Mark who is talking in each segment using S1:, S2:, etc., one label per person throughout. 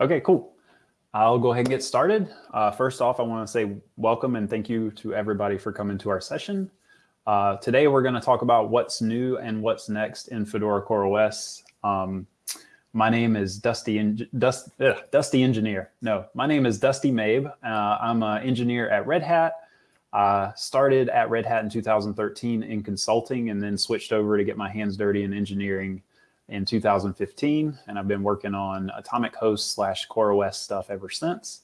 S1: Okay, cool. I'll go ahead and get started. Uh, first off, I want to say welcome and thank you to everybody for coming to our session. Uh, today, we're going to talk about what's new and what's next in Fedora CoreOS. Um, my name is Dusty, Dust, ugh, Dusty Engineer. No, my name is Dusty Mabe. Uh, I'm an engineer at Red Hat. Uh, started at Red Hat in 2013 in consulting and then switched over to get my hands dirty in engineering in 2015. And I've been working on Atomic Host slash CoreOS stuff ever since.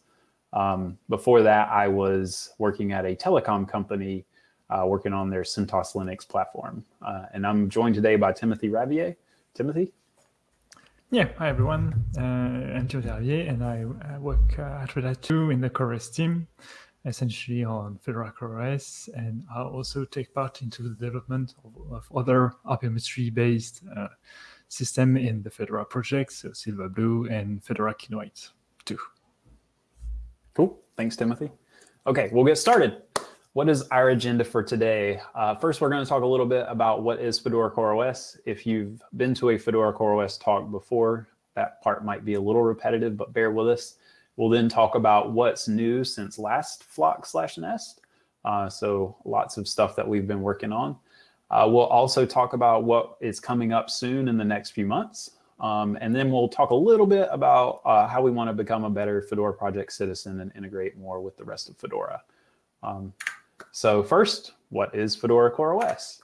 S1: Um, before that, I was working at a telecom company uh, working on their CentOS Linux platform. Uh, and I'm joined today by Timothy Ravier. Timothy?
S2: Yeah, hi everyone. Uh, I'm Timothy Ravier, and I, I work uh, at Red Hat 2 in the CoreOS team essentially on Fedora CoreOS, and I also take part into the development of, of other OpenMSTree-based uh, system in the Fedora project, so Silverblue and Fedora Kinoite too.
S1: Cool. Thanks, Timothy. Okay, we'll get started. What is our agenda for today? Uh, first, we're going to talk a little bit about what is Fedora CoreOS. If you've been to a Fedora CoreOS talk before, that part might be a little repetitive, but bear with us. We'll then talk about what's new since last flock slash nest. Uh, so lots of stuff that we've been working on. Uh, we'll also talk about what is coming up soon in the next few months. Um, and then we'll talk a little bit about uh, how we want to become a better Fedora project citizen and integrate more with the rest of Fedora. Um, so first, what is Fedora CoreOS?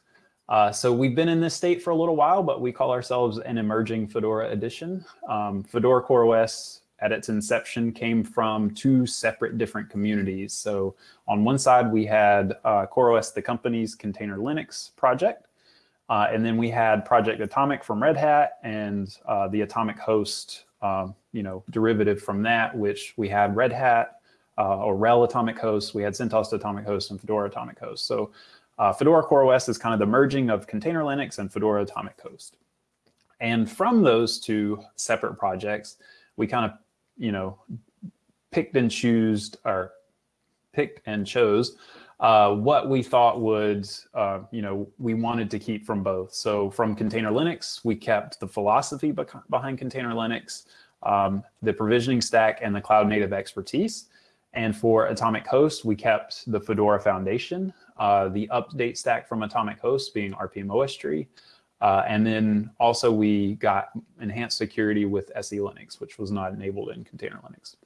S1: Uh, so we've been in this state for a little while, but we call ourselves an emerging Fedora edition. Um, Fedora CoreOS at its inception came from two separate different communities. So on one side, we had uh, CoreOS, the company's container Linux project. Uh, and then we had Project Atomic from Red Hat and uh, the Atomic Host, um, you know, derivative from that, which we had Red Hat uh, or RHEL Atomic Host, we had CentOS Atomic Host and Fedora Atomic Host. So uh, Fedora CoreOS is kind of the merging of container Linux and Fedora Atomic Host. And from those two separate projects, we kind of you know, picked and choose or picked and chose uh, what we thought would, uh, you know, we wanted to keep from both. So from Container Linux, we kept the philosophy behind Container Linux, um, the provisioning stack, and the cloud native expertise. And for Atomic Host, we kept the Fedora Foundation, uh, the update stack from Atomic Host being rpm-ostree, uh, and then also we got enhanced security with SELinux, which was not enabled in container Linux.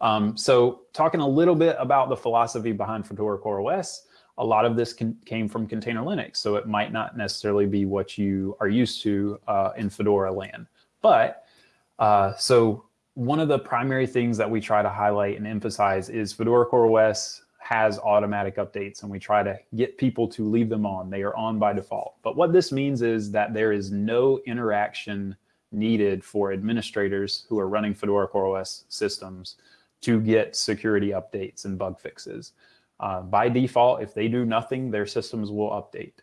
S1: Um, so talking a little bit about the philosophy behind Fedora CoreOS, a lot of this can, came from container Linux, so it might not necessarily be what you are used to uh, in Fedora land. But uh, so one of the primary things that we try to highlight and emphasize is Fedora CoreOS has automatic updates and we try to get people to leave them on. They are on by default. But what this means is that there is no interaction needed for administrators who are running Fedora CoreOS systems to get security updates and bug fixes. Uh, by default, if they do nothing, their systems will update.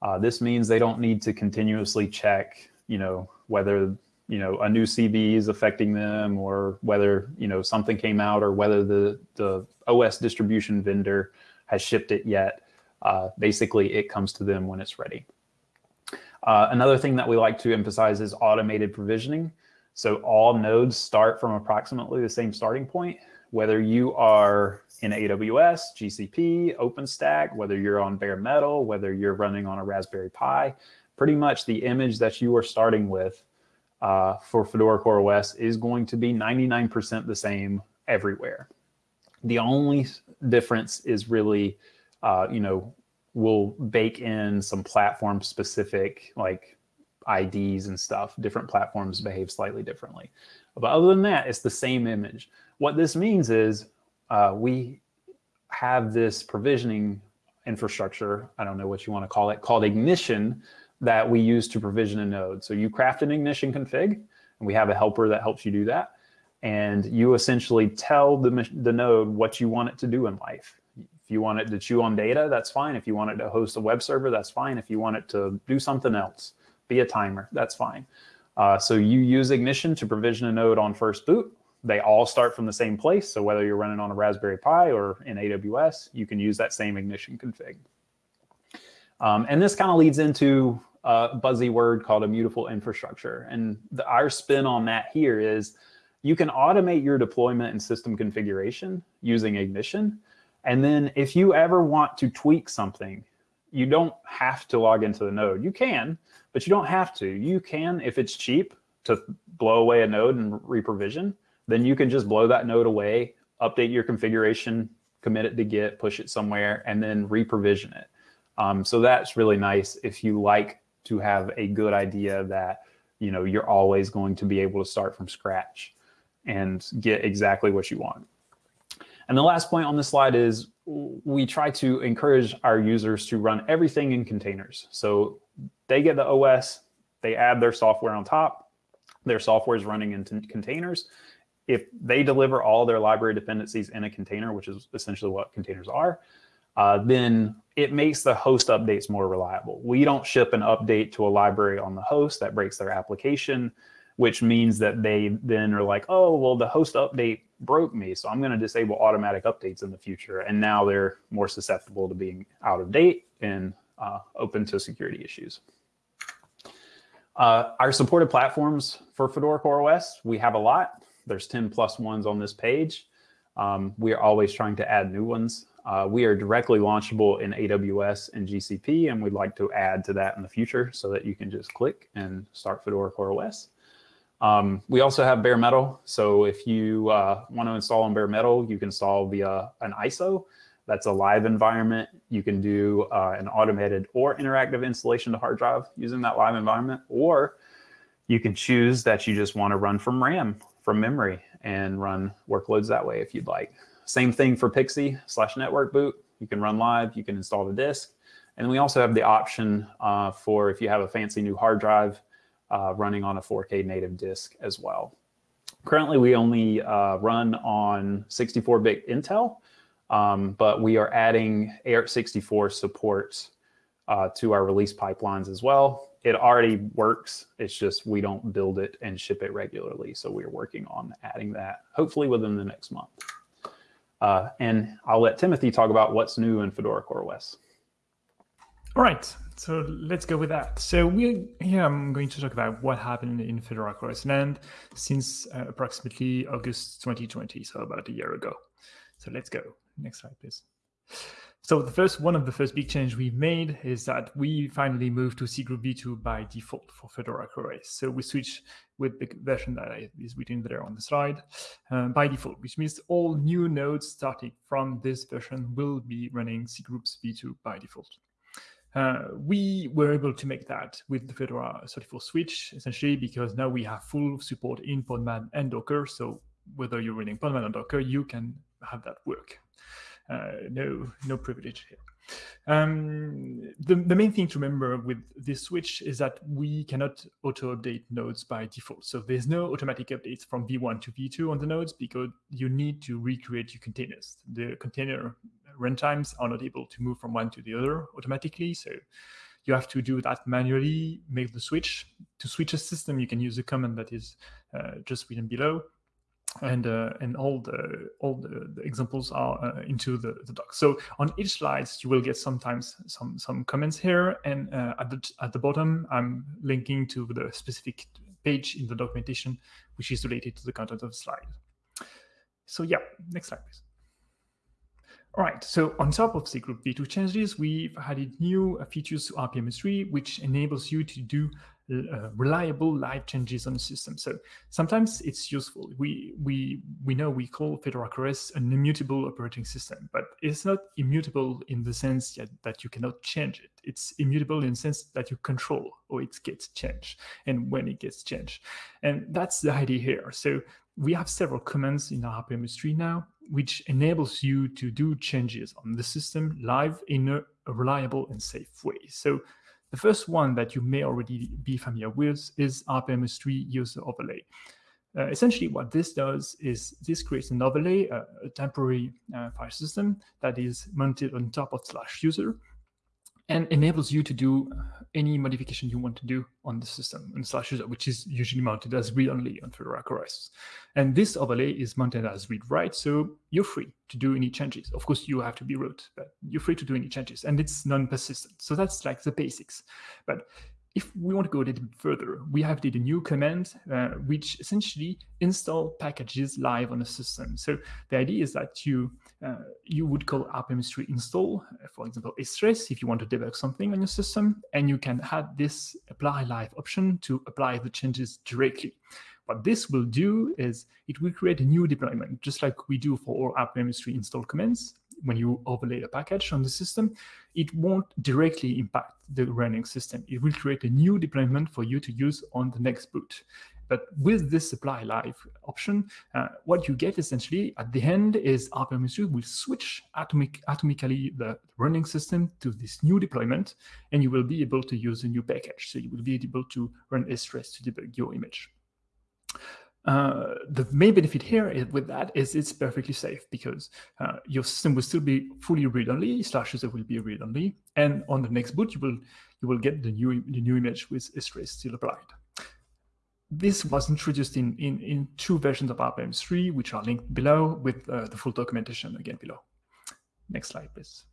S1: Uh, this means they don't need to continuously check, you know, whether you know a new CVE is affecting them or whether you know something came out or whether the the OS distribution vendor has shipped it yet. Uh, basically, it comes to them when it's ready. Uh, another thing that we like to emphasize is automated provisioning. So all nodes start from approximately the same starting point, whether you are in AWS, GCP, OpenStack, whether you're on bare metal, whether you're running on a Raspberry Pi, pretty much the image that you are starting with uh, for Fedora CoreOS is going to be 99% the same everywhere. The only difference is really, uh, you know, we'll bake in some platform specific like IDs and stuff. Different platforms behave slightly differently. But other than that, it's the same image. What this means is uh, we have this provisioning infrastructure, I don't know what you want to call it, called Ignition, that we use to provision a node. So you craft an ignition config, and we have a helper that helps you do that. And you essentially tell the, the node what you want it to do in life. If you want it to chew on data, that's fine. If you want it to host a web server, that's fine. If you want it to do something else, be a timer, that's fine. Uh, so you use Ignition to provision a node on first boot. They all start from the same place. So whether you're running on a Raspberry Pi or in AWS, you can use that same Ignition config. Um, and this kind of leads into a buzzy word called a immutable infrastructure. And the, our spin on that here is, you can automate your deployment and system configuration using Ignition. And then if you ever want to tweak something, you don't have to log into the node. You can, but you don't have to. You can, if it's cheap to blow away a node and reprovision, then you can just blow that node away, update your configuration, commit it to Git, push it somewhere, and then reprovision it. Um, so that's really nice if you like to have a good idea that you know you're always going to be able to start from scratch and get exactly what you want. And the last point on this slide is we try to encourage our users to run everything in containers. So they get the OS, they add their software on top, their software is running in containers. If they deliver all their library dependencies in a container, which is essentially what containers are, uh, then it makes the host updates more reliable. We don't ship an update to a library on the host that breaks their application, which means that they then are like, oh, well, the host update broke me, so I'm going to disable automatic updates in the future. And now they're more susceptible to being out of date and uh, open to security issues. Uh, our supported platforms for Fedora CoreOS, we have a lot. There's 10 plus ones on this page. Um, we are always trying to add new ones. Uh, we are directly launchable in AWS and GCP, and we'd like to add to that in the future so that you can just click and start Fedora CoreOS. Um, we also have bare metal. So if you uh, want to install on bare metal, you can install via an ISO. That's a live environment. You can do uh, an automated or interactive installation to hard drive using that live environment, or you can choose that you just want to run from RAM, from memory, and run workloads that way if you'd like. Same thing for PXE slash network boot. You can run live, you can install the disk. And we also have the option uh, for if you have a fancy new hard drive, uh, running on a 4K native disk as well. Currently, we only uh, run on 64-bit Intel, um, but we are adding AArch64 support uh, to our release pipelines as well. It already works. It's just we don't build it and ship it regularly. So we're working on adding that hopefully within the next month. Uh, and I'll let Timothy talk about what's new in Fedora CoreOS.
S2: All right, so let's go with that. So we here I'm going to talk about what happened in Fedora CoreOS land since uh, approximately August 2020, so about a year ago. So let's go. Next slide, please. So the first one of the first big change we've made is that we finally moved to cgroup v2 by default for Fedora CoreOS. So we switch with the version that is written there on the slide uh, by default, which means all new nodes starting from this version will be running cgroups v2 by default. Uh, we were able to make that with the Fedora 34 switch, essentially because now we have full support in Podman and Docker. So whether you're running Podman or Docker, you can have that work. Uh, no, no privilege here. Um, the, the main thing to remember with this switch is that we cannot auto-update nodes by default. So there's no automatic updates from v1 to v2 on the nodes because you need to recreate your containers. The container runtimes are not able to move from one to the other automatically. So you have to do that manually, make the switch. To switch a system, you can use a command that is uh, just written below. And uh, and all the all the, the examples are uh, into the, the doc. So on each slide, you will get sometimes some some comments here, and uh, at the at the bottom, I'm linking to the specific page in the documentation, which is related to the content of the slide. So yeah, next slide, please. All right, so on top of cgroup v2 changes, we've added new features to rpm-ostree, which enables you to do uh, reliable live changes on the system. So sometimes it's useful. We we we know we call Fedora CoreOS an immutable operating system, but it's not immutable in the sense that, that you cannot change it. It's immutable in the sense that you control or it gets changed and when it gets changed. And that's the idea here. So we have several commands in our rpm-ostree now which enables you to do changes on the system live in a, reliable and safe way. So the first one that you may already be familiar with is rpm-ostree user overlay. Uh, essentially, what this does is this creates an overlay, uh, a temporary uh, file system that is mounted on top of slash user, and enables you to do any modification you want to do on the system in slash user, which is usually mounted as read-only on Fedora CoreOS. And this overlay is mounted as read-write, so you're free to do any changes. Of course, you have to be root, but you're free to do any changes, and it's non-persistent. So that's like the basics. But if we want to go a little bit further, we have a new command uh, which essentially install packages live on a system. So the idea is that you uh, you would call rpm-ostree install, uh, for example, stress if you want to debug something on your system, and you can add this apply live option to apply the changes directly. What this will do is it will create a new deployment, just like we do for all rpm-ostree install commands when you overlay a package on the system, it won't directly impact the running system. It will create a new deployment for you to use on the next boot. But with this supply live option, uh, what you get essentially at the end is rpm-ostree will switch atomic, atomically the running system to this new deployment, and you will be able to use a new package. So you will be able to run stress to debug your image. Uh, the main benefit here is, with that is it's perfectly safe because uh, your system will still be fully read-only, slash user will be read-only, and on the next boot you will you will get the new the new image with stress still applied. This was introduced in in in two versions of rpm-ostree, which are linked below with uh, the full documentation again below. Next slide, please.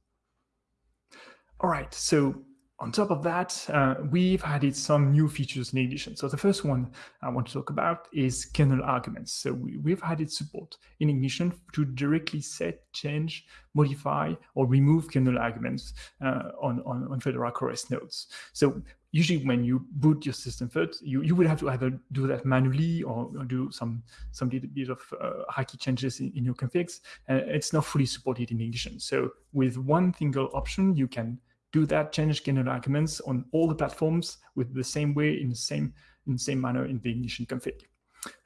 S2: All right, so on top of that, uh, we've added some new features in Ignition. So the first one I want to talk about is kernel arguments. So we, have added support in Ignition to directly set, change, modify, or remove kernel arguments uh, on, on, on Fedora CoreOS nodes. So usually when you boot your system first, you, you would have to either do that manually or, or do some some little bit of uh, hacky changes in, in your configs. Uh, it's not fully supported in Ignition. So with one single option, you can do that, change kernel arguments on all the platforms with the same way in the same in the same manner in the ignition config.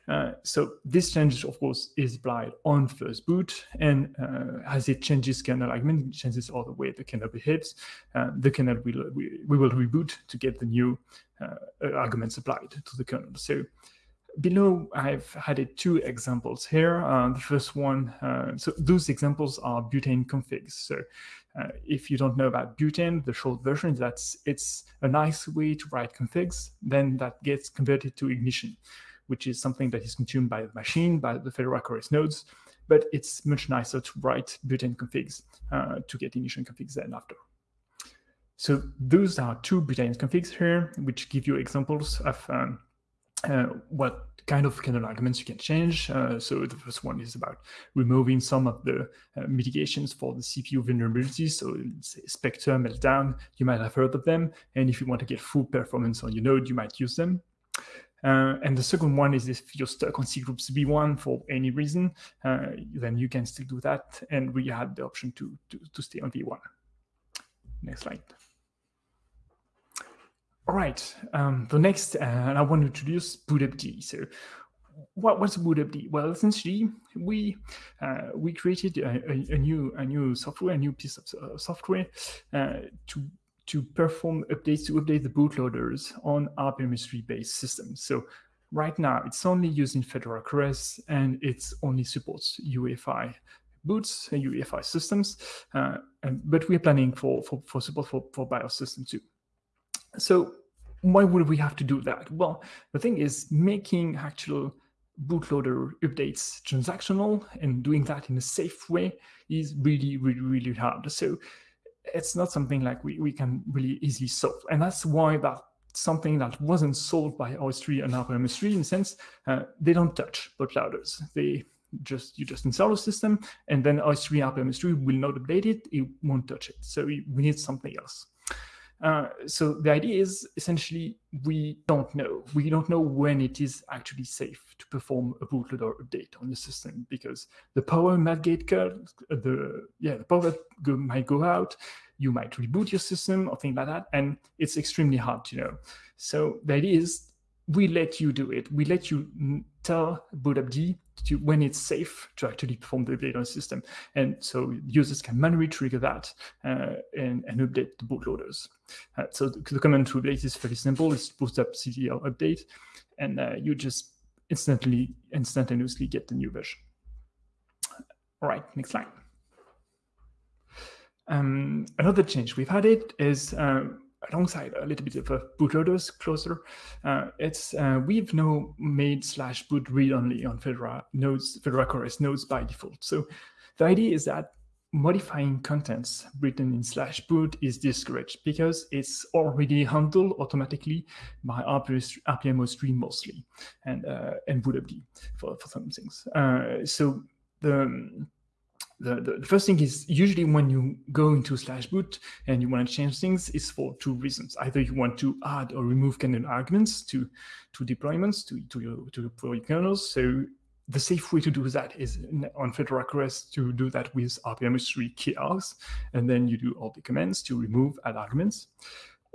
S2: Uh, so this change, of course, is applied on first boot, and uh, as it changes kernel argument, it changes all the way the kernel behaves. Uh, the kernel will we, we, will reboot to get the new uh, arguments applied to the kernel. So below, I've added two examples here. Uh, the first one, uh, so those examples are butane configs. So uh, if you don't know about butane, the short version is that it's a nice way to write configs, then that gets converted to ignition, which is something that is consumed by the machine, by the Fedora CoreOS nodes, but it's much nicer to write butane configs uh, to get initial configs then after. So those are two butane configs here, which give you examples of um, uh, what kind of kernel arguments you can change. Uh, so the first one is about removing some of the uh, mitigations for the CPU vulnerabilities. So Spectre, Meltdown, you might have heard of them. And if you want to get full performance on your node, you might use them. Uh, and the second one is if you're stuck on cgroups v1 for any reason, uh, then you can still do that. And we had the option to, to, to stay on v1. Next slide. All right, um, the next, uh, I want to introduce bootupd. So what, what's bootupd? Well, essentially, we uh, we created a, a, a, new a new software, a new piece of uh, software uh, to to perform updates to update the bootloaders on rpm-ostree based systems. So right now, it's only used in Fedora CoreOS, and it only supports UEFI boots, and UEFI systems, uh, and, but we're planning for, for, for support for, for BIOS systems too. So why would we have to do that? Well, the thing is making actual bootloader updates transactional and doing that in a safe way is really, really, really hard. So it's not something like we, we can really easily solve. And that's why that something that wasn't solved by OSTree and rpm-ostree in a sense, uh, they don't touch the bootloaders. They just you just install a system and then OSTree rpm-ostree will not update it, it won't touch it. So we, we need something else. Uh, so the idea is essentially we don't know. We don't know when it is actually safe to perform a bootloader update on the system because the power might get cut, the yeah the power go, might go out, you might reboot your system or things like that, and it's extremely hard to know. So the idea is we let you do it. We let you tell bootupd to when it's safe to actually perform the update on the system. And so users can manually trigger that uh, and, and, update the bootloaders. Uh, so the, the, command to update is fairly simple. It's boost up bootupctl update, and uh, you just instantly, instantaneously get the new version. All right, next slide. Um, another change we've added is uh, alongside a little bit of a bootloaders closer, uh, it's uh, we've now made slash boot read only on Fedora nodes, Fedora CoreOS nodes by default. So the idea is that modifying contents written in slash boot is discouraged because it's already handled automatically by rpm-ostree mostly and uh, and bootupd for, for some things. Uh, so the, the, the first thing is usually when you go into slash boot and you want to change things is for two reasons. Either you want to add or remove kernel arguments to to deployments to to your to your kernels. So the safe way to do that is on Fedora to do that with rpm-ostree key and then you do all the commands to remove add arguments.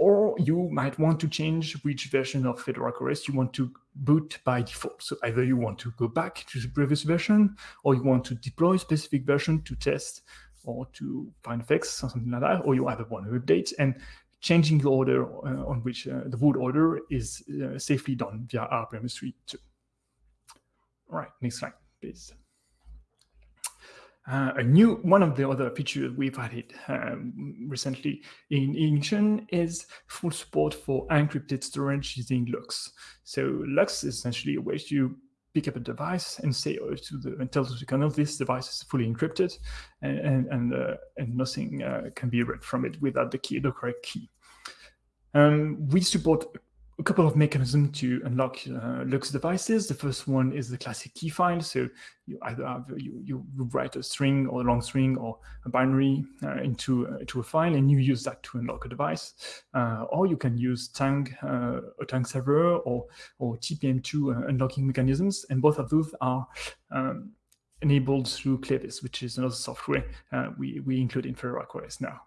S2: Or you might want to change which version of Fedora CoreOS you want to boot by default. So either you want to go back to the previous version, or you want to deploy a specific version to test or to find fix or something like that, or you either want to update. And changing the order uh, on which uh, the boot order is uh, safely done via rpm-ostree too. All right, next slide, please. Uh, a new one of the other features we've added um, recently in Ignition is full support for encrypted storage using LUKS. So LUKS is essentially a way to pick up a device and say oh, to the and tell the kernel this device is fully encrypted and and and, uh, and nothing uh, can be read from it without the key the correct key. Um, we support a couple of mechanisms to unlock uh, LUKS devices. The first one is the classic key file. So you either have you, you write a string or a long string or a binary uh, into uh, into a file, and you use that to unlock a device. Uh, or you can use Tang, uh, a Tang server, or or TPM2 uh, unlocking mechanisms, and both of those are um, enabled through Clevis, which is another software we we include in CoreOS now.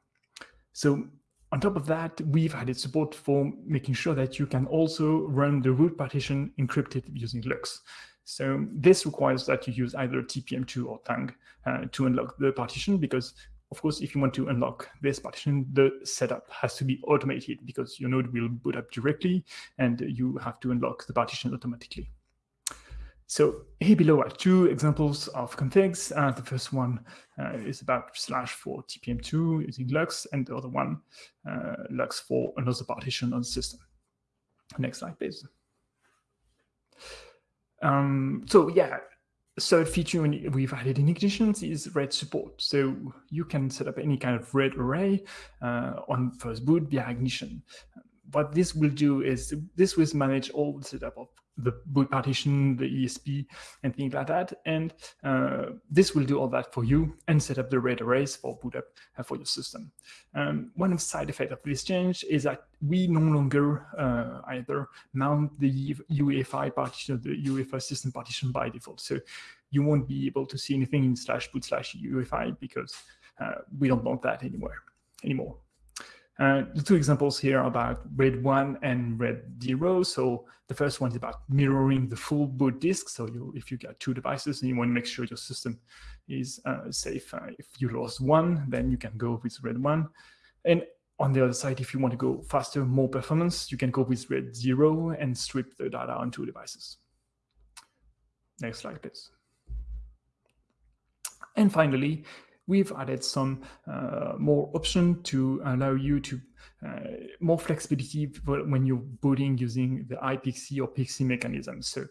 S2: So on top of that, we've added support for making sure that you can also run the root partition encrypted using LUKS. So this requires that you use either TPM2 or Tang uh, to unlock the partition because of course, if you want to unlock this partition, the setup has to be automated because your node will boot up directly and you have to unlock the partition automatically. So here below are two examples of configs. Uh, the first one uh, is about slash for TPM2 using LUKS, and the other one, uh, LUKS for another partition on the system. Next slide, please. Um, so yeah, third feature we've added in Ignition is RAID support. So you can set up any kind of RAID array uh, on first boot via Ignition. What this will do is this will manage all the setup of the boot partition, the ESP, and things like that. And uh, this will do all that for you and set up the RAID arrays for boot up uh, for your system. Um, one side effects of this change is that we no longer uh, either mount the UEFI partition, the UEFI system partition by default. So you won't be able to see anything in slash boot slash UEFI because uh, we don't want that anywhere anymore. Uh, the two examples here about RAID 1 and RAID 0. So the first one is about mirroring the full boot disk. So you, if you got two devices and you want to make sure your system is uh, safe, uh, if you lost one, then you can go with RAID 1. And on the other side, if you want to go faster, more performance, you can go with RAID 0 and strip the data on two devices. Next slide, please. And finally, we've added some uh, more option to allow you to uh, more flexibility when you're booting using the iPXE or PXE mechanism. So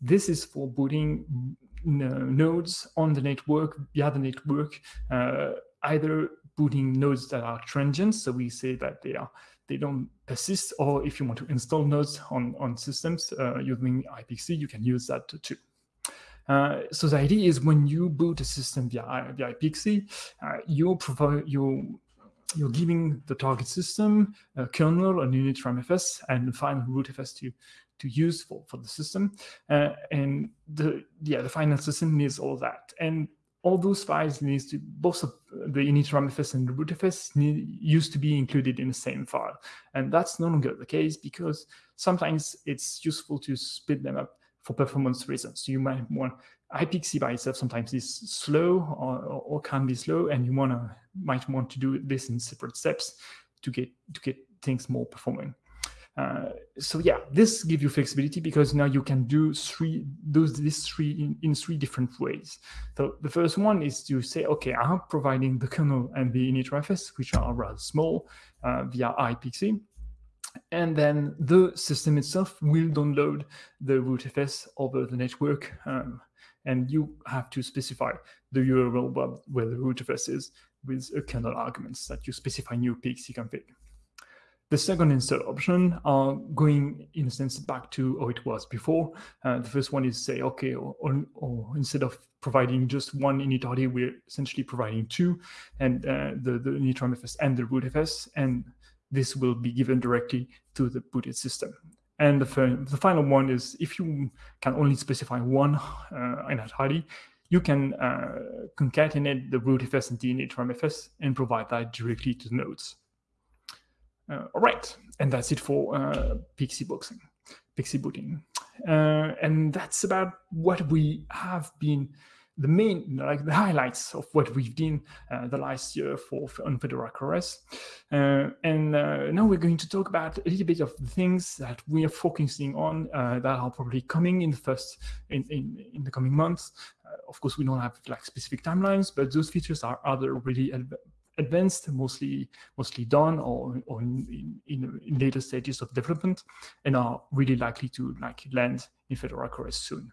S2: this is for booting nodes on the network, via the network, uh, either booting nodes that are transient, so we say that they are they don't persist, or if you want to install nodes on, on systems uh, using IPC, you can use that too. Uh, so the idea is when you boot a system via, via PXE, uh, you provide you you're giving the target system a kernel, an initramfs, and the final rootfs to to use for for the system. Uh, and the yeah the final system needs all that. And all those files needs to both the initramfs and the rootfs need, used to be included in the same file. And that's no longer the case because sometimes it's useful to split them up for performance reasons. You might want iPXE by itself sometimes is slow or, or can be slow, and you wanna might want to do this in separate steps to get to get things more performing. Uh, so yeah, this gives you flexibility because now you can do three those this three in, in three different ways. So the first one is to say, okay, I'm providing the kernel and the initramfs, which are rather small, uh, via iPXE. And then the system itself will download the rootfs over the network um, and you have to specify the URL where the rootfs is with a kernel arguments that you specify new PXE config. The second install option are going, in a sense, back to how it was before. Uh, the first one is say, okay, or, or, or, instead of providing just one initRD, we're essentially providing two, and uh, the, the initramfs and the rootfs, and this will be given directly to the booted system. And the, the final one is if you can only specify one uh, init you can uh, concatenate the rootfs and the initramfs and provide that directly to the nodes. Uh, all right, and that's it for uh, PXE boxing, PXE booting. Uh, and that's about what we have been the main, like the highlights of what we've done uh, the last year for on Fedora CoreOS. Uh, and uh, now we're going to talk about a little bit of the things that we are focusing on uh, that are probably coming in the first in in, in the coming months. Uh, of course, we don't have like specific timelines, but those features are other really advanced, mostly mostly done, or, or in, in, in, later stages of development, and are really likely to like land in Fedora CoreOS soon.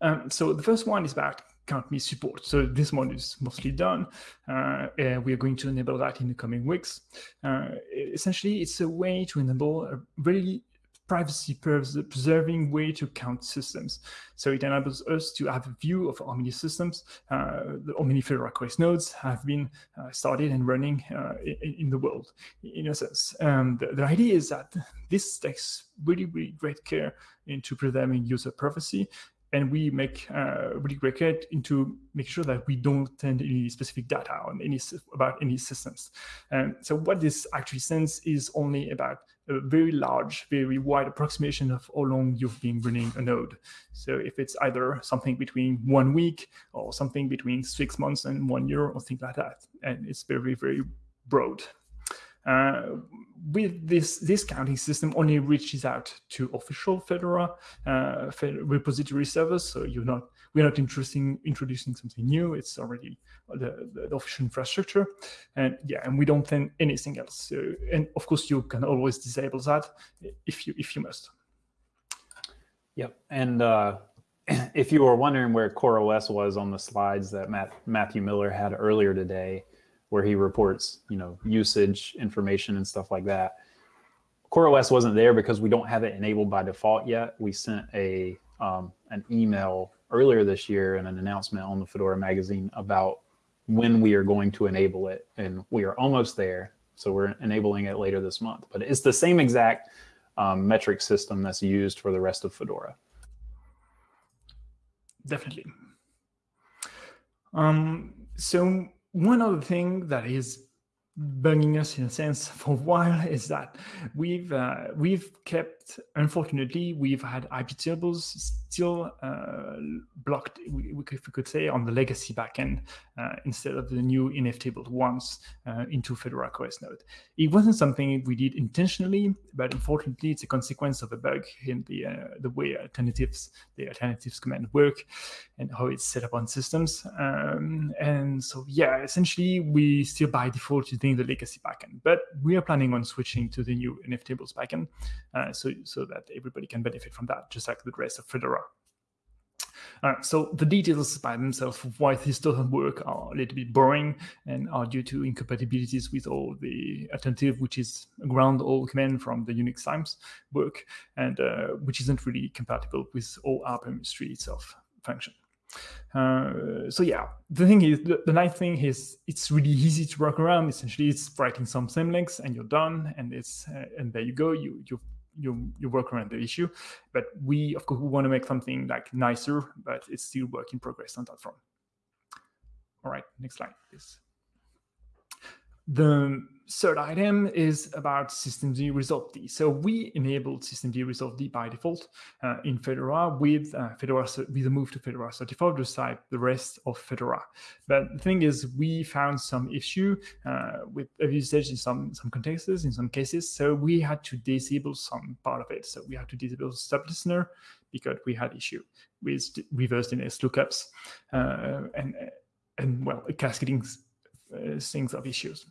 S2: Um, so the first one is about countme support. So this one is mostly done. Uh, we are going to enable that in the coming weeks. Uh, essentially, it's a way to enable a really privacy preserving way to count systems. So it enables us to have a view of how many systems, uh, how many Fedora CoreOS nodes have been uh, started and running uh, in, in, the world, in a sense. Um, the, the, idea is that this takes really, really great care into preserving user privacy and we make uh, really great care into make sure that we don't send any specific data on any about any systems. And so what this actually sends is only about a very large, very wide approximation of how long you've been running a node. So if it's either something between one week or something between six months and one year or things like that, and it's very, very broad. Uh, with this, this counting system only reaches out to official Fedora uh, repository servers, so you're not we're not introducing introducing something new. It's already the, the, official infrastructure, and yeah, and we don't send anything else. So, and of course, you can always disable that if you if you must.
S1: Yep, and uh, if you were wondering where CoreOS was on the slides that Matt, Matthew Miller had earlier today, where he reports, you know, usage information and stuff like that. CoreOS wasn't there because we don't have it enabled by default yet. We sent a um, an email earlier this year and an announcement on the Fedora magazine about when we are going to enable it, and we are almost there. So we're enabling it later this month. But it's the same exact um, metric system that's used for the rest of Fedora.
S2: Definitely. Um, so one other thing that is bugging us in a sense for a while is that we've uh, we've kept unfortunately we've had iptables still uh, blocked we, we, if we could say on the legacy backend uh, instead of the new nftables ones uh, into Fedora CoreOS node. It wasn't something we did intentionally, but unfortunately it's a consequence of a bug in the uh, the way alternatives the alternatives command work and how it's set up on systems. Um, and so yeah, essentially we still by default using the legacy backend, but we are planning on switching to the new nftables backend, uh, so so that everybody can benefit from that, just like the rest of Fedora. Uh, so the details by themselves of why this doesn't work are a little bit boring and are due to incompatibilities with all the alternative, which is ground all command from the Unix times work, and uh, which isn't really compatible with all rpm-ostree itself function. Uh, so yeah, the thing is, the, the, nice thing is it's really easy to work around. Essentially, it's writing some symlinks and you're done, and it's uh, and there you go. You you you you work around the issue. But we of course we want to make something like nicer, but it's still work in progress on that front. All right, next slide, please. The third item is about systemd-resolved. So we enabled systemd-resolved by default uh, in Fedora with uh, Fedora with the move to Fedora 34, just like the rest of Fedora. But the thing is, we found some issue uh, with usage in some some contexts, in some cases. So we had to disable some part of it. So we had to disable stub listener because we had issue with reverse DNS lookups uh, and and well cascading things of issues.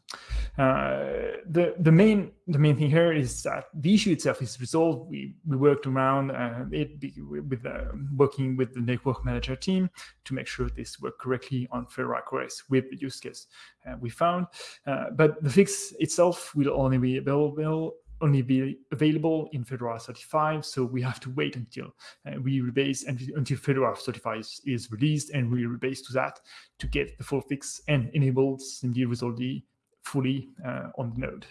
S2: Uh, the the main the main thing here is that the issue itself is resolved. We we worked around uh, it with uh, working with the network manager team to make sure this worked correctly on Fedora CoreOS with the use case uh, we found. Uh, but the fix itself will only be available only be available in Fedora 35. So we have to wait until uh, we rebase and until Fedora 35 is, released and we rebase to that to get the full fix and enable SIMD Resolve fully uh, on the node.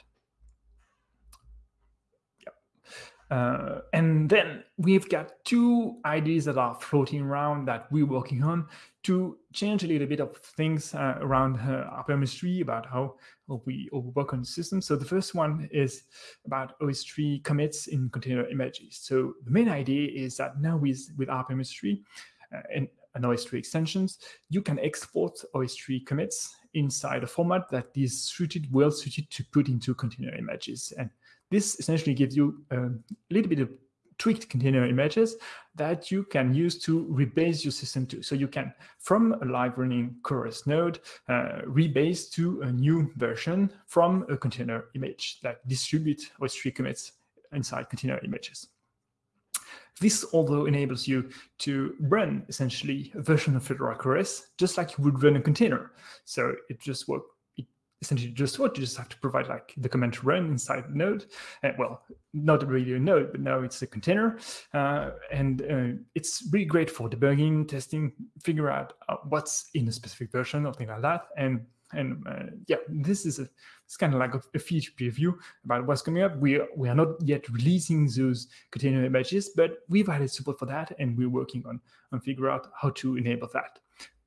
S2: Uh, and then we've got two ideas that are floating around that we're working on to change a little bit of things uh, around uh, rpm-ostree about how we work on the system. So the first one is about OSTree commits in container images. So the main idea is that now with, with rpm-ostree uh, and, and OSTree extensions, you can export OSTree commits inside a format that is suited, well suited to put into container images. And this essentially gives you a little bit of tweaked container images that you can use to rebase your system to. So you can, from a live running CoreOS node, uh, rebase to a new version from a container image that distribute OSTree commits inside container images. This although enables you to run essentially a version of Fedora CoreOS just like you would run a container. So it just works essentially just what you just have to provide like the command to run inside node. Uh, well, not really a node, but now it's a container. Uh, and uh, it's really great for debugging, testing, figure out uh, what's in a specific version or things like that. And and uh, yeah, this is a, it's kind of like a, a, feature preview about what's coming up. We are, we are not yet releasing those container images, but we've added support for that, and we're working on on figure out how to enable that.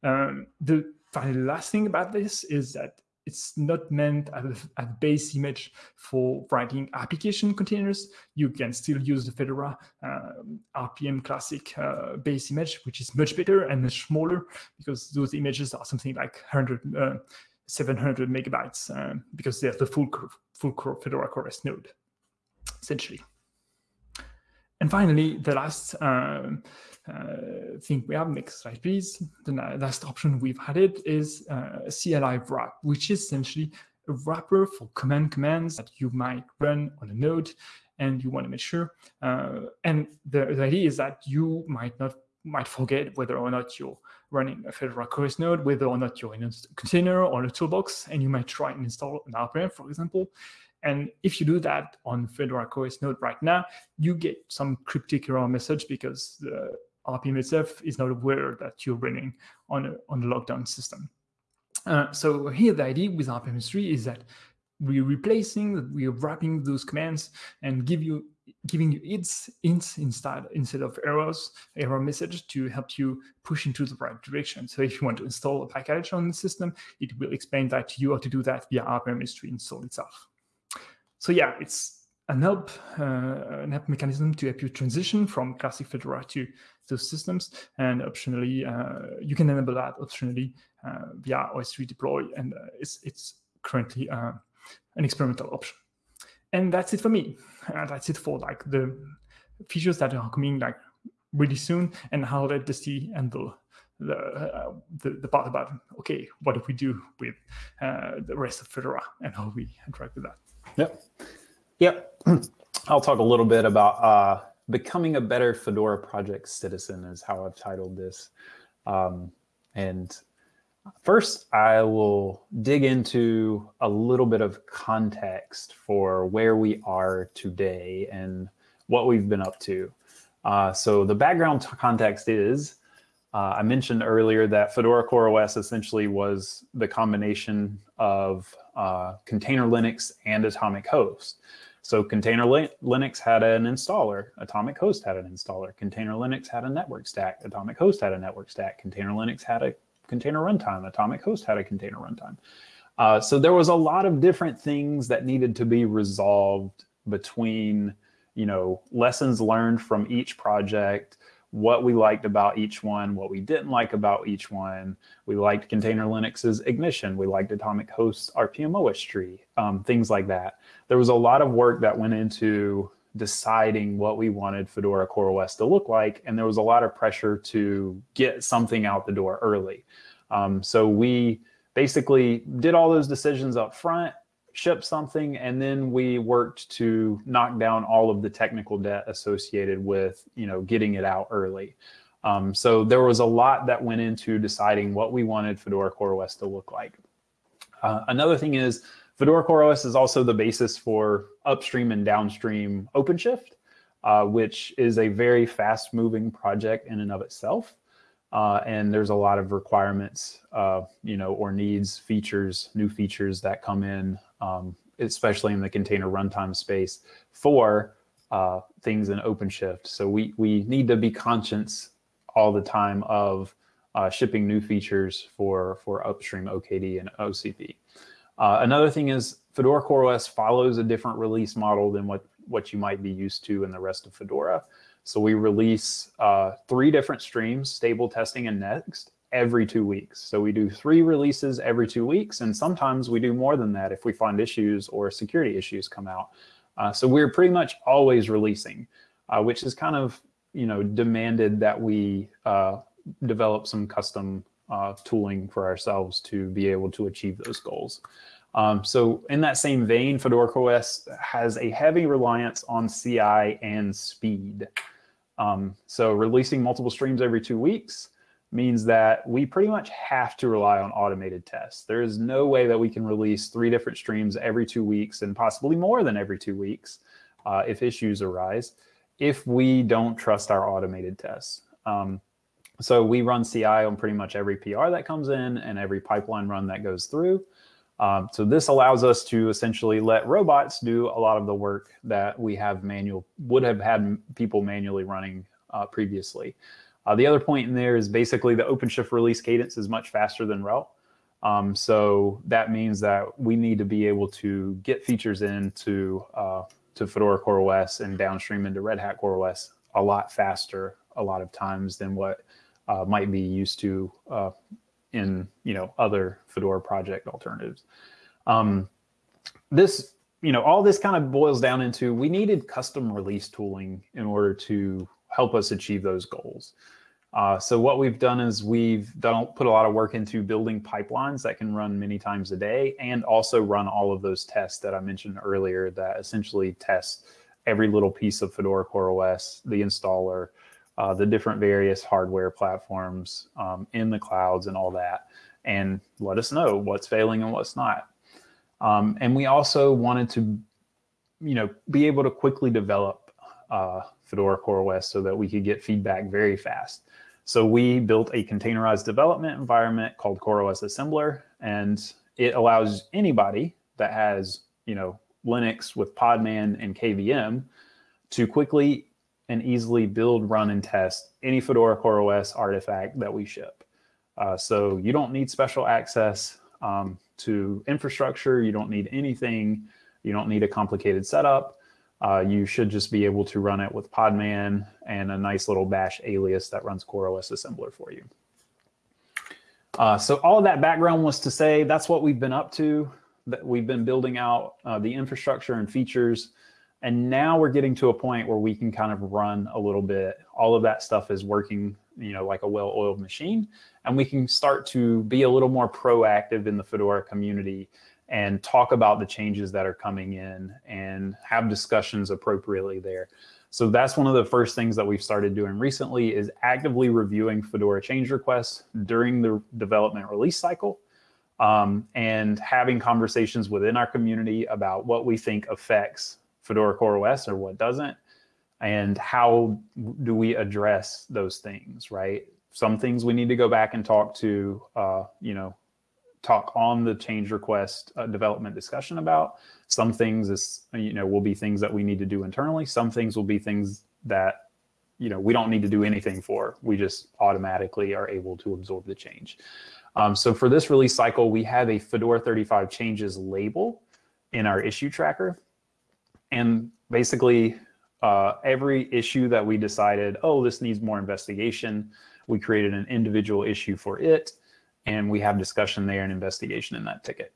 S2: Um, the finally last thing about this is that it's not meant as a, base image for writing application containers. You can still use the Fedora uh, RPM classic uh, base image, which is much better and much smaller because those images are something like 100, uh, 700 megabytes uh, because they're the full, full Fedora CoreOS node, essentially. And finally, the last um, uh, thing we have, next slide please, the last option we've added is uh, CLI wrap, which is essentially a wrapper for command commands that you might run on a node and you want to make sure. Uh, and the, the, idea is that you might not might forget whether or not you're running a Fedora CoreOS node, whether or not you're in a container or a toolbox, and you might try and install an RPM, for example. And if you do that on Fedora CoreOS node right now, you get some cryptic error message because the RPM itself is not aware that you're running on a, on the lockdown system. Uh, so here the idea with rpm-ostree is that we're replacing, we're wrapping those commands and give you giving you its ints instead instead of errors, error message to help you push into the right direction. So if you want to install a package on the system, it will explain that you how to do that via rpm-ostree install itself. So yeah, it's an help, uh, an help mechanism to help you transition from classic Fedora to those systems. And optionally, uh, you can enable that optionally uh, via OSTree deploy. And uh, it's, it's currently an experimental option. And that's it for me. That's it for like the features that are coming like really soon. And how let the and the the, uh, the, the part about okay, what do we do with uh, the rest of Fedora and how we interact with that.
S1: Yep. Yep. I'll talk a little bit about uh, becoming a better Fedora project citizen is how I've titled this. Um, and first, I will dig into a little bit of context for where we are today and what we've been up to. Uh, so the background context is, uh, I mentioned earlier that Fedora CoreOS essentially was the combination of uh, container Linux and Atomic Host. So Container Linux had an installer, Atomic Host had an installer, Container Linux had a network stack, Atomic Host had a network stack, Container Linux had a container runtime, Atomic Host had a container runtime. Uh, so there was a lot of different things that needed to be resolved between, you know, lessons learned from each project, what we liked about each one, what we didn't like about each one. We liked Container Linux's Ignition. We liked Atomic Host's rpm-ostree, um, things like that. There was a lot of work that went into deciding what we wanted Fedora CoreOS to look like, and there was a lot of pressure to get something out the door early. Um, so we basically did all those decisions up front, shipped something, and then we worked to knock down all of the technical debt associated with, you know, getting it out early. Um, so there was a lot that went into deciding what we wanted Fedora CoreOS to look like. Uh, another thing is Fedora CoreOS is also the basis for upstream and downstream OpenShift, uh, which is a very fast moving project in and of itself. Uh, and there's a lot of requirements, uh, you know, or needs, features, new features that come in, um, especially in the container runtime space for uh, things in OpenShift. So we, we need to be conscious all the time of uh, shipping new features for, for upstream OKD and OCP. Uh, another thing is Fedora CoreOS follows a different release model than what, what you might be used to in the rest of Fedora. So we release uh, three different streams, stable testing and next, every two weeks. So we do three releases every two weeks, and sometimes we do more than that if we find issues or security issues come out. Uh, so we're pretty much always releasing, uh, which is kind of you know demanded that we uh, develop some custom uh, tooling for ourselves to be able to achieve those goals. Um, so in that same vein, Fedora OS has a heavy reliance on CI and speed. Um, so releasing multiple streams every two weeks means that we pretty much have to rely on automated tests. There is no way that we can release three different streams every two weeks and possibly more than every two weeks uh, if issues arise if we don't trust our automated tests. Um, so we run CI on pretty much every PR that comes in and every pipeline run that goes through. Um, so this allows us to essentially let robots do a lot of the work that we have manual would have had people manually running uh, previously. Uh, the other point in there is basically the OpenShift release cadence is much faster than RHEL. Um, so that means that we need to be able to get features into uh, to Fedora CoreOS and downstream into Red Hat CoreOS a lot faster a lot of times than what uh, might be used to uh, in you know other Fedora project alternatives. Um, this you know all this kind of boils down into we needed custom release tooling in order to help us achieve those goals. Uh, so what we've done is we've done put a lot of work into building pipelines that can run many times a day and also run all of those tests that I mentioned earlier that essentially test every little piece of Fedora CoreOS, the installer, uh, the different various hardware platforms um, in the clouds and all that, and let us know what's failing and what's not. Um, and we also wanted to, you know, be able to quickly develop uh, Fedora CoreOS so that we could get feedback very fast. So we built a containerized development environment called CoreOS Assembler, and it allows anybody that has, you know, Linux with Podman and KVM to quickly and easily build, run, and test any Fedora CoreOS artifact that we ship. Uh, so you don't need special access um, to infrastructure. You don't need anything. You don't need a complicated setup. Uh, you should just be able to run it with Podman and a nice little bash alias that runs CoreOS assembler for you. Uh, so all of that background was to say that's what we've been up to. That we've been building out uh, the infrastructure and features and now we're getting to a point where we can kind of run a little bit. All of that stuff is working, you know, like a well-oiled machine. And we can start to be a little more proactive in the Fedora community and talk about the changes that are coming in and have discussions appropriately there. So that's one of the first things that we've started doing recently is actively reviewing Fedora change requests during the development release cycle um, and having conversations within our community about what we think affects Fedora CoreOS or what doesn't, and how do we address those things, right? Some things we need to go back and talk to, uh, you know, talk on the change request uh, development discussion about. Some things is, you know, will be things that we need to do internally. Some things will be things that, you know, we don't need to do anything for. We just automatically are able to absorb the change. Um, so for this release cycle, we have a Fedora 35 changes label in our issue tracker. And basically uh, every issue that we decided, oh, this needs more investigation, we created an individual issue for it, and we have discussion there and investigation in that ticket.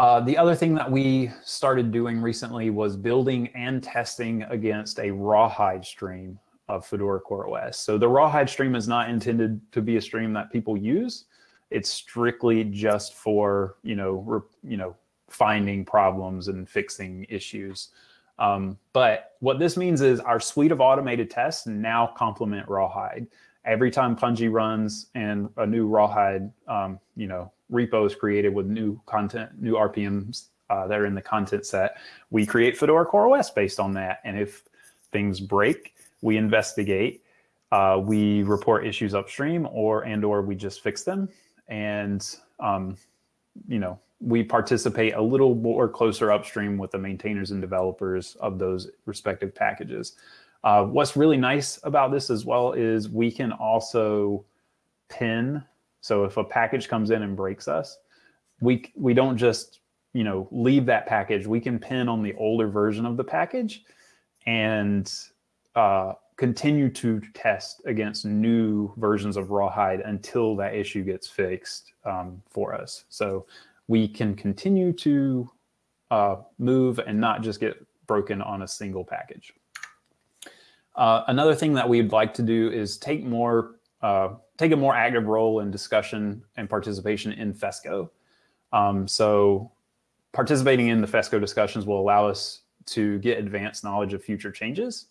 S1: Uh, the other thing that we started doing recently was building and testing against a rawhide stream of Fedora CoreOS. So the rawhide stream is not intended to be a stream that people use. It's strictly just for, you know, you know, finding problems and fixing issues. Um, but what this means is our suite of automated tests now complement Rawhide. Every time Pungi runs and a new Rawhide, um, you know, repo is created with new content, new RPMs uh, that are in the content set, we create Fedora CoreOS based on that. And if things break, we investigate, uh, we report issues upstream, or and or we just fix them. And um, you know, we participate a little more closer upstream with the maintainers and developers of those respective packages. Uh, what's really nice about this as well is we can also pin. So if a package comes in and breaks us, we we don't just you know leave that package. We can pin on the older version of the package and uh, continue to test against new versions of Rawhide until that issue gets fixed um, for us. So we can continue to uh, move and not just get broken on a single package. Uh, another thing that we'd like to do is take more, uh, take a more active role in discussion and participation in FESCO. Um, so participating in the FESCO discussions will allow us to get advanced knowledge of future changes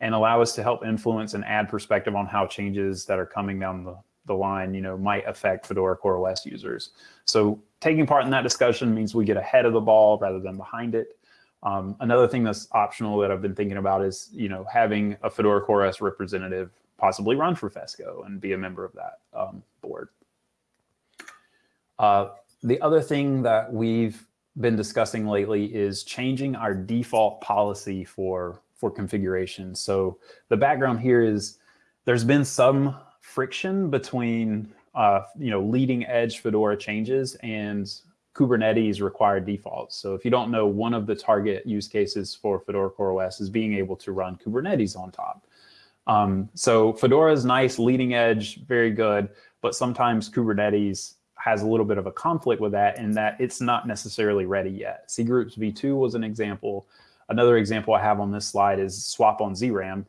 S1: and allow us to help influence and add perspective on how changes that are coming down the, the line, you know, might affect Fedora CoreOS users. So taking part in that discussion means we get ahead of the ball rather than behind it. Um, another thing that's optional that I've been thinking about is, you know, having a Fedora CoreOS representative possibly run for FESCO and be a member of that um, board. Uh, the other thing that we've been discussing lately is changing our default policy for for configuration. So the background here is there's been some friction between uh, you know leading edge Fedora changes and Kubernetes required defaults. So if you don't know, one of the target use cases for Fedora CoreOS is being able to run Kubernetes on top. Um, so Fedora is nice, leading edge, very good, but sometimes Kubernetes has a little bit of a conflict with that in that it's not necessarily ready yet. cgroups v2 was an example. Another example I have on this slide is swap on ZRAM,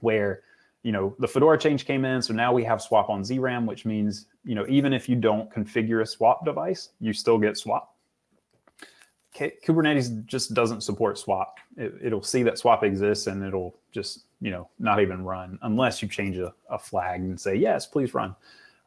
S1: where you know the Fedora change came in, so now we have swap on ZRAM, which means you know even if you don't configure a swap device, you still get swap. Kubernetes just doesn't support swap. It, will see that swap exists and it'll just you know not even run unless you change a, a flag and say yes, please run.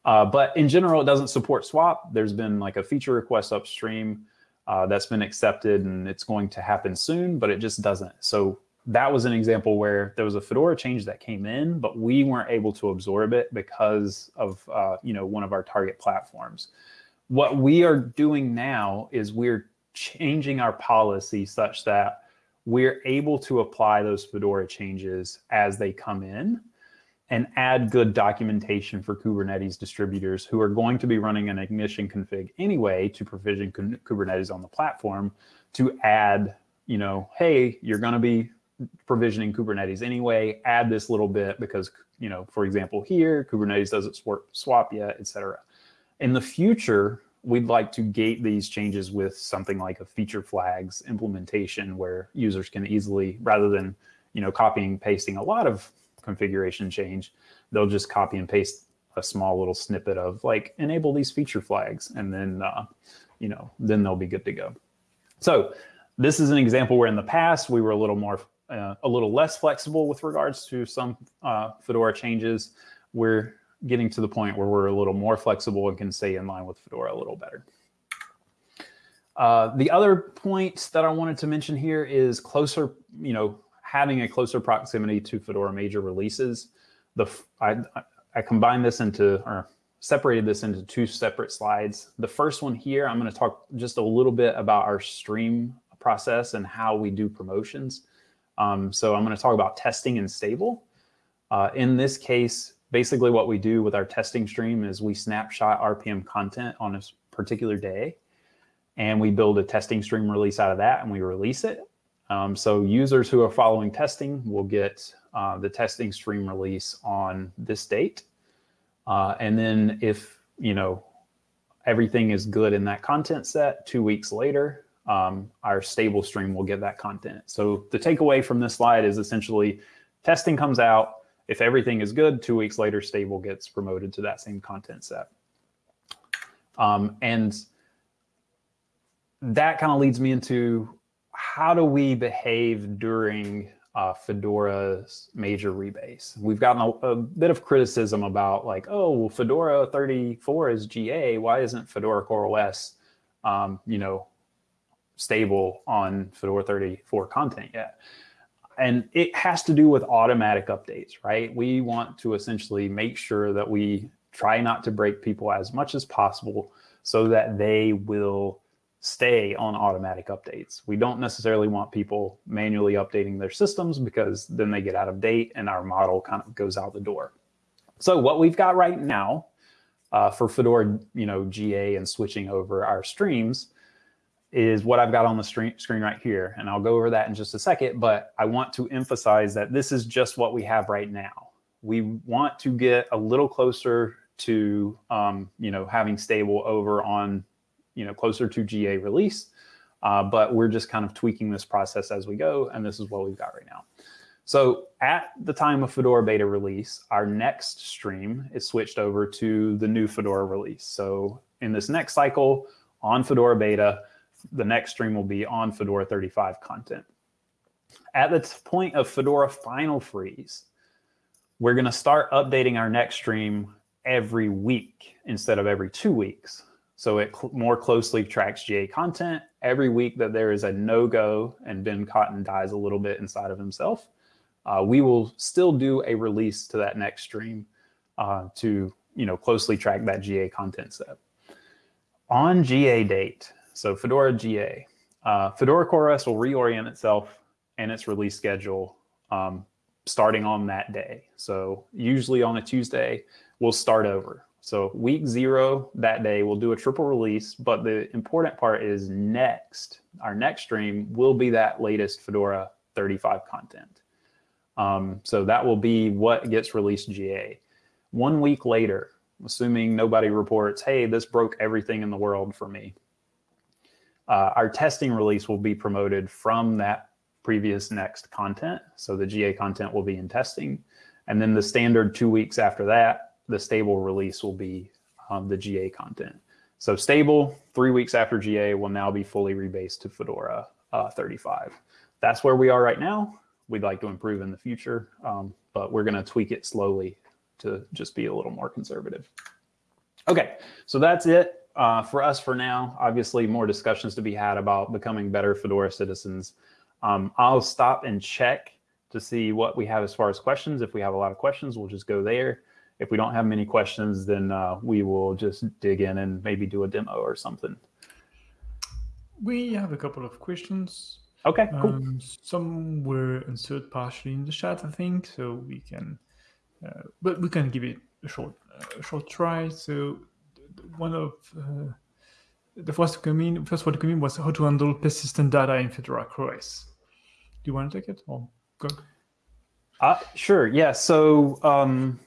S1: Uh, but in general, it doesn't support swap. There's been like a feature request upstream uh, that's been accepted and it's going to happen soon, but it just doesn't. So that was an example where there was a Fedora change that came in, but we weren't able to absorb it because of uh, you know one of our target platforms. What we are doing now is we're changing our policy such that we're able to apply those Fedora changes as they come in and add good documentation for Kubernetes distributors who are going to be running an ignition config anyway to provision Kubernetes on the platform to add, you know, hey, you're going to be provisioning Kubernetes anyway, add this little bit because, you know, for example, here, Kubernetes doesn't swap yet, et cetera. In the future, we'd like to gate these changes with something like a feature flags implementation where users can easily, rather than, you know, copying, pasting a lot of configuration change, they'll just copy and paste a small little snippet of like enable these feature flags and then uh, you know then they'll be good to go so this is an example where in the past we were a little more uh, a little less flexible with regards to some uh, fedora changes we're getting to the point where we're a little more flexible and can stay in line with fedora a little better uh, the other point that i wanted to mention here is closer you know having a closer proximity to Fedora major releases. The I, I combined this into, or separated this into two separate slides. The first one here, I'm going to talk just a little bit about our stream process and how we do promotions. Um, so I'm going to talk about testing and stable. Uh, in this case, basically what we do with our testing stream is we snapshot RPM content on a particular day, and we build a testing stream release out of that, and we release it. Um, so users who are following testing will get uh, the testing stream release on this date. Uh, and then if, you know, everything is good in that content set, two weeks later, um, our stable stream will get that content. So the takeaway from this slide is essentially testing comes out. If everything is good, two weeks later, stable gets promoted to that same content set. Um, and that kind of leads me into how do we behave during uh, Fedora's major rebase? We've gotten a, a, bit of criticism about like, oh, well, Fedora 34 is GA. Why isn't Fedora CoreOS, um, you know, stable on Fedora 34 content yet? And it has to do with automatic updates, right? We want to essentially make sure that we try not to break people as much as possible so that they will stay on automatic updates. We don't necessarily want people manually updating their systems because then they get out of date and our model kind of goes out the door. So what we've got right now uh, for Fedora, you know, GA and switching over our streams is what I've got on the screen right here. And I'll go over that in just a second, but I want to emphasize that this is just what we have right now. We want to get a little closer to, um, you know, having stable over on you know, closer to GA release. Uh, but we're just kind of tweaking this process as we go, and this is what we've got right now. So at the time of Fedora beta release, our next stream is switched over to the new Fedora release. So in this next cycle on Fedora beta, the next stream will be on Fedora 35 content. At the point of Fedora final freeze, we're going to start updating our next stream every week instead of every two weeks. So it cl more closely tracks GA content. Every week that there is a no-go and Ben Cotton dies a little bit inside of himself, uh, we will still do a release to that next stream uh, to you know closely track that GA content set. On GA date, so Fedora GA, uh, Fedora CoreOS will reorient itself and its release schedule um, starting on that day. So usually on a Tuesday, we'll start over. So week zero that day, we'll do a triple release, but the important part is next, our next stream will be that latest Fedora 35 content. Um, so that will be what gets released GA. One week later, assuming nobody reports, hey, this broke everything in the world for me. Uh, our testing release will be promoted from that previous next content. So the GA content will be in testing. And then the standard two weeks after that, the stable release will be um, the GA content. So stable, three weeks after GA, will now be fully rebased to Fedora uh, 35. That's where we are right now. We'd like to improve in the future, um, but we're going to tweak it slowly to just be a little more conservative. Okay, so that's it uh, for us for now. Obviously, more discussions to be had about becoming better Fedora citizens. Um, I'll stop and check to see what we have as far as questions. If we have a lot of questions, we'll just go there if we don't have many questions, then uh, we will just dig in and maybe do a demo or something.
S2: We have a couple of questions.
S1: Okay, cool.
S2: Um, some were answered partially in the chat, I think, so we can, uh, but we can give it a short, uh, a short try. So one of uh, the first come in, first come in was how to handle persistent data in Fedora CoreOS. Do you want to take it or go?
S1: Uh, sure. Yeah. So um,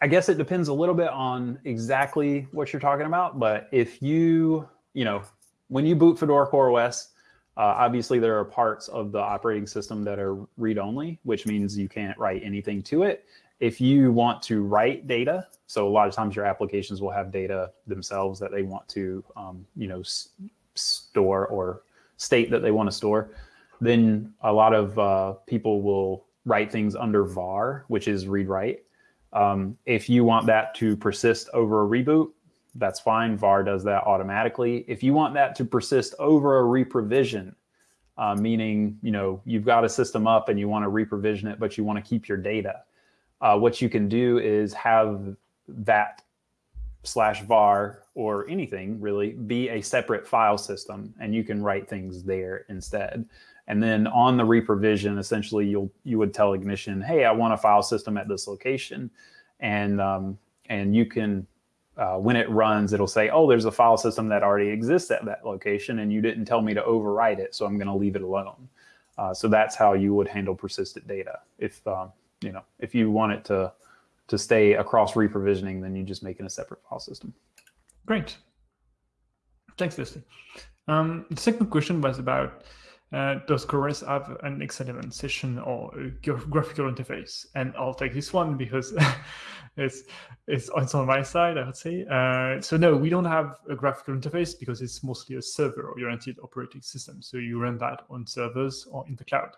S1: I guess it depends a little bit on exactly what you're talking about. But if you, you know, when you boot Fedora CoreOS, uh, obviously there are parts of the operating system that are read-only, which means you can't write anything to it. If you want to write data, so a lot of times your applications will have data themselves that they want to, um, you know, store or state that they want to store, then a lot of uh, people will write things under var, which is read-write. Um, if you want that to persist over a reboot, that's fine. VAR does that automatically. If you want that to persist over a reprovision, uh, meaning you know you've got a system up and you want to reprovision it, but you want to keep your data, uh, what you can do is have that slash var or anything really be a separate file system, and you can write things there instead. And then on the reprovision, essentially, you'll you would tell Ignition, hey, I want a file system at this location, and um, and you can uh, when it runs, it'll say, oh, there's a file system that already exists at that location, and you didn't tell me to overwrite it, so I'm going to leave it alone. Uh, so that's how you would handle persistent data. If um, you know if you want it to to stay across reprovisioning, then you just make it a separate file system.
S2: Great. Thanks, Leslie. Um, the second question was about uh, does CoreOS have an X11 session or a graphical interface? And I'll take this one because it's, it's, it's on my side, I would say. Uh, so no, we don't have a graphical interface because it's mostly a server-oriented operating system. So you run that on servers or in the cloud.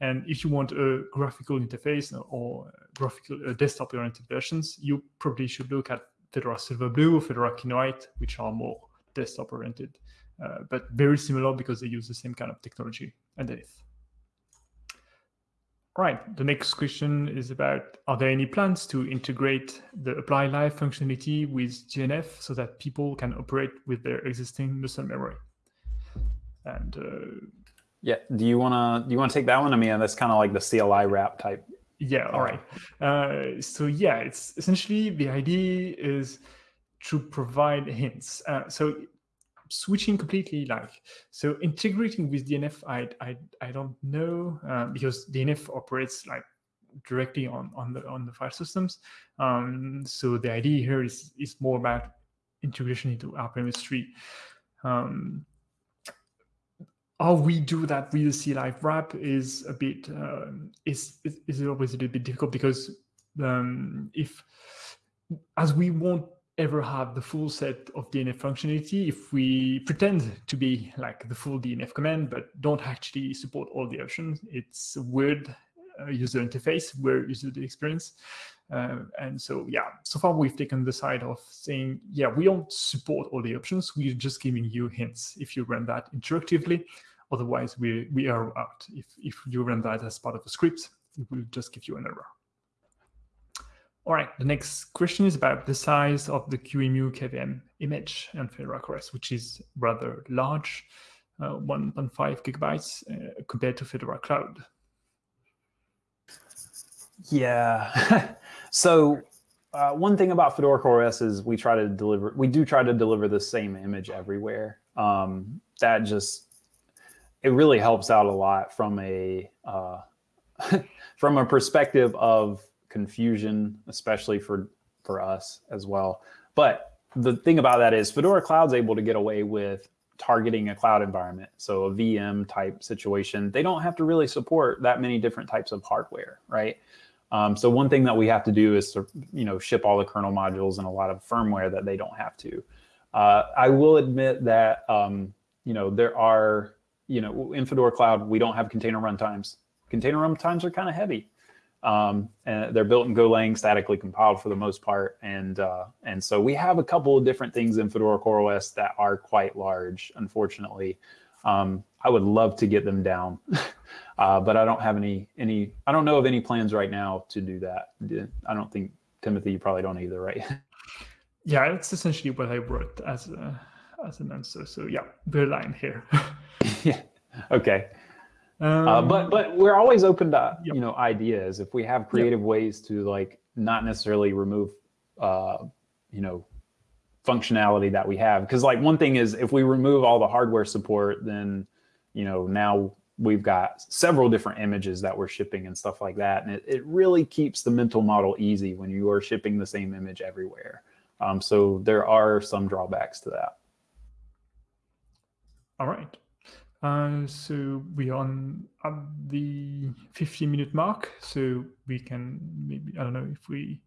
S2: And if you want a graphical interface or graphical uh, desktop-oriented versions, you probably should look at Fedora Silverblue or Fedora Kinoite, which are more desktop-oriented, uh, but very similar because they use the same kind of technology underneath. Right, the next question is about, are there any plans to integrate the apply live functionality with DNF so that people can operate with their existing muscle memory? And uh,
S1: yeah, do you wanna do you wanna take that one? I mean, that's kind of like the cliwrap type.
S2: Yeah, all right. Uh, so yeah, it's essentially the idea is to provide hints. Uh, so switching completely like so integrating with DNF, I I I don't know uh, because DNF operates like directly on on the on the file systems. Um, so the idea here is is more about integration into rpm-ostree. Um, how we do that with the cliwrap is a bit uh, is is always a little bit difficult because um, if as we won't ever have the full set of DNF functionality if we pretend to be like the full DNF command but don't actually support all the options. It's a weird uh, user interface, weird user experience. Uh, and so, yeah, so far we've taken the side of saying, yeah, we don't support all the options. We're just giving you hints if you run that interactively. Otherwise, we, we are out. If, if you run that as part of a script, it will just give you an error. All right, the next question is about the size of the QEMU KVM image and Fedora CoreOS, which is rather large, uh, 1.5 gigabytes uh, compared to Fedora Cloud.
S1: Yeah, so uh, one thing about Fedora CoreOS is we try to deliver, we do try to deliver the same image everywhere. Um, that just it really helps out a lot from a uh, from a perspective of confusion, especially for for us as well. But the thing about that is Fedora Cloud's able to get away with targeting a cloud environment. So a VM type situation, they don't have to really support that many different types of hardware, right? Um, so one thing that we have to do is to, you know, ship all the kernel modules and a lot of firmware that they don't have to. Uh, I will admit that, um, you know, there are you know, in Fedora Cloud, we don't have container runtimes. Container runtimes are kind of heavy. Um, and they're built in Golang, statically compiled for the most part. And, uh, and so we have a couple of different things in Fedora CoreOS that are quite large, unfortunately. Um, I would love to get them down, uh, but I don't have any, any, I don't know of any plans right now to do that. I don't think, Timothy, you probably don't either, right?
S2: Yeah, it's essentially what I wrote as a, as an answer. So yeah, we're line here.
S1: yeah. Okay. Um, uh, but but we're always open to yep. you know ideas if we have creative yep. ways to like not necessarily remove uh, you know functionality that we have because like one thing is if we remove all the hardware support then you know now we've got several different images that we're shipping and stuff like that and it, it really keeps the mental model easy when you are shipping the same image everywhere um, so there are some drawbacks to that
S2: all right uh, so we are on at the 15 minute mark, so we can maybe, I don't know if we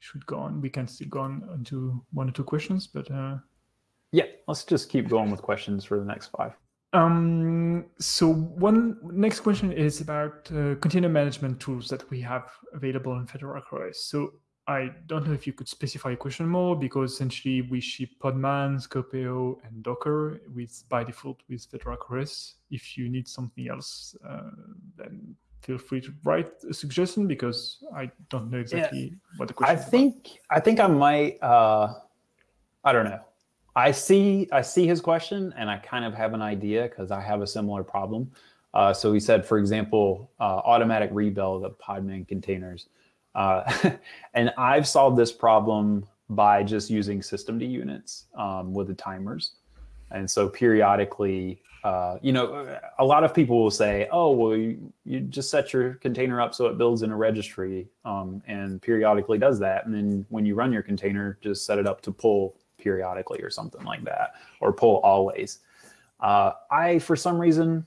S2: should go on, we can still go on into one or two questions, but. Uh,
S1: yeah, let's just keep going with questions for the next five.
S2: Um, so one next question is about uh, container management tools that we have available in Fedora CoreOS. So I don't know if you could specify a question more because essentially we ship Podman, Skopeo, and Docker with by default with Fedora CoreOS. If you need something else, uh, then feel free to write a suggestion because I don't know exactly yeah. what the question.
S1: I think
S2: about.
S1: I think I might. Uh, I don't know. I see I see his question and I kind of have an idea because I have a similar problem. Uh, so he said, for example, uh, automatic rebuild of Podman containers. Uh, and I've solved this problem by just using systemd units um, with the timers. And so periodically, uh, you know, a lot of people will say, oh, well, you, you, just set your container up so it builds in a registry um, and periodically does that. And then when you run your container, just set it up to pull periodically or something like that, or pull always. Uh, I, for some reason,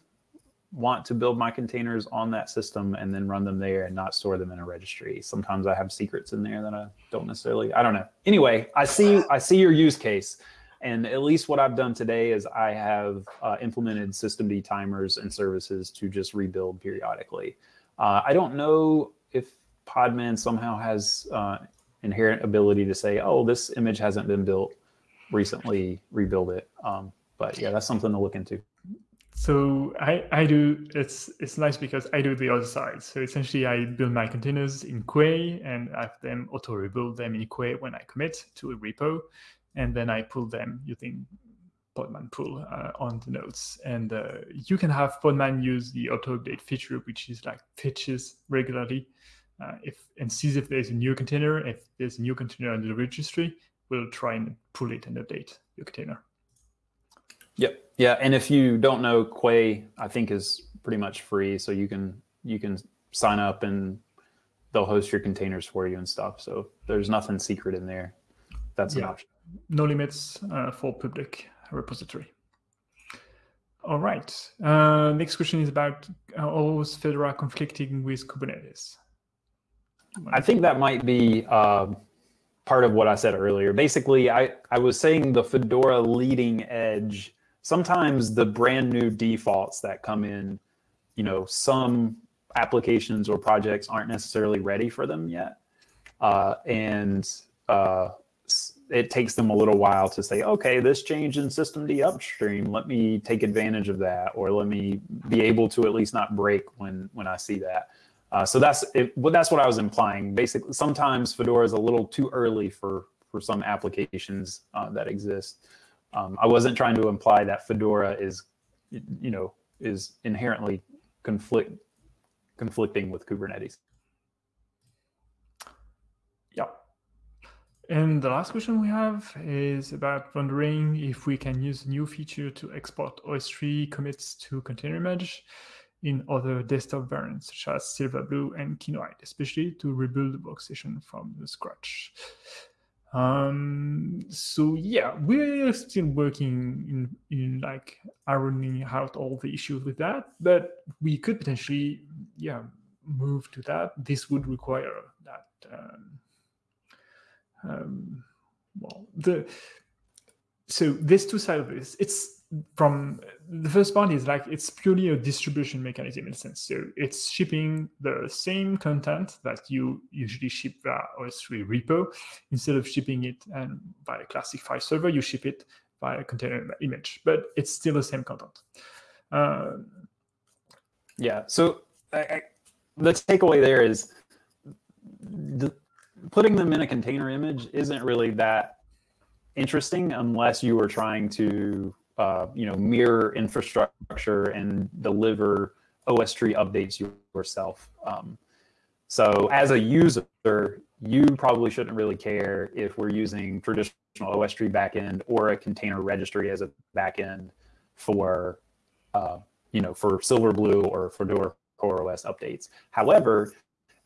S1: want to build my containers on that system and then run them there and not store them in a registry. Sometimes I have secrets in there that I don't necessarily, I don't know. Anyway, I see, I see your use case. And at least what I've done today is I have uh, implemented systemd timers and services to just rebuild periodically. Uh, I don't know if Podman somehow has uh, inherent ability to say, oh, this image hasn't been built recently, rebuild it. Um, but yeah, that's something to look into.
S2: So I, I do, it's it's nice because I do the other side. So essentially I build my containers in Quay and I have them auto rebuild them in Quay when I commit to a repo. And then I pull them using Podman pull uh, on the nodes. And uh, you can have Podman use the auto update feature, which is like fetches regularly. Uh, if and sees if there's a new container. If there's a new container under the registry, we'll try and pull it and update your container.
S1: Yep. Yeah. And if you don't know, Quay, I think is pretty much free. So you can you can sign up and they'll host your containers for you and stuff. So there's nothing secret in there. That's yeah. an option.
S2: No limits uh, for public repository. All right. Uh, next question is about uh, always Fedora conflicting with Kubernetes.
S1: I think that might be uh, part of what I said earlier. Basically, I, I was saying the Fedora leading edge sometimes the brand new defaults that come in, you know, some applications or projects aren't necessarily ready for them yet. Uh, and uh, it takes them a little while to say, okay, this change in systemd upstream, let me take advantage of that, or let me be able to at least not break when, when I see that. Uh, so that's it, well, that's what I was implying. Basically, sometimes Fedora is a little too early for, for some applications uh, that exist. Um, I wasn't trying to imply that Fedora is, you know, is inherently conflict conflicting with Kubernetes.
S2: Yeah. And the last question we have is about wondering if we can use a new feature to export OSTree commits to container image in other desktop variants such as Silverblue and Kinoite, especially to rebuild the workstation from the scratch. Um, so yeah, we're still working in, in like ironing out all the issues with that, but we could potentially, yeah, move to that. This would require that, um, um, well, the, so there's two sides of this. It's from the first part is like it's purely a distribution mechanism in a sense. So it's shipping the same content that you usually ship via OSTree repo. Instead of shipping it and by a classic file server, you ship it by a container image, but it's still the same content. Uh,
S1: yeah. So I, I, the takeaway there is the, putting them in a container image isn't really that interesting unless you are trying to uh, you know, mirror infrastructure and deliver OSTree updates yourself. Um, so as a user, you probably shouldn't really care if we're using traditional OSTree backend or a container registry as a backend for, uh, you know, for Silverblue or for Fedora CoreOS updates. However,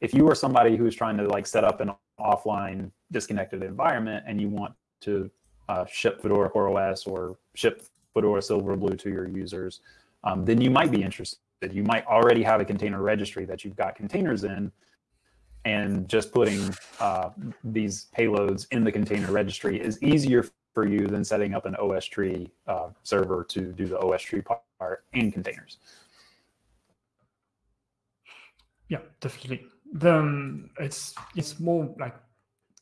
S1: if you are somebody who's trying to like set up an offline disconnected environment and you want to uh, ship Fedora CoreOS or ship Fedora Silverblue to your users, um, then you might be interested. You might already have a container registry that you've got containers in, and just putting uh, these payloads in the container registry is easier for you than setting up an OSTree uh, server to do the OSTree part and containers.
S2: Yeah, definitely. Then it's it's more like